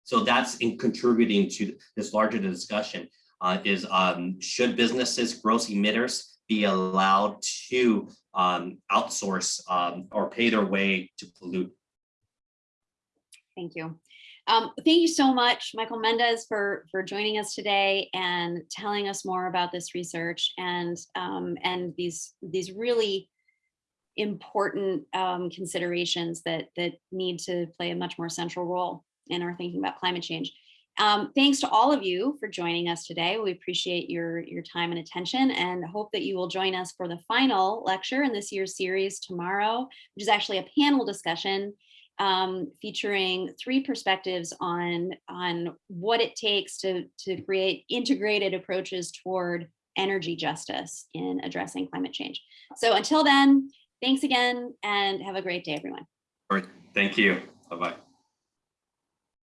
So that's in contributing to this larger discussion uh, is um, should businesses, gross emitters, be allowed to um, outsource um, or pay their way to pollute? Thank you. Um, thank you so much, Michael Mendez, for for joining us today and telling us more about this research and um, and these these really important um, considerations that that need to play a much more central role in our thinking about climate change. Um, thanks to all of you for joining us today. We appreciate your your time and attention, and hope that you will join us for the final lecture in this year's series tomorrow, which is actually a panel discussion um, featuring three perspectives on, on what it takes to, to create integrated approaches toward energy justice in addressing climate change. So until then, thanks again and have a great day, everyone. Or thank you. Bye bye.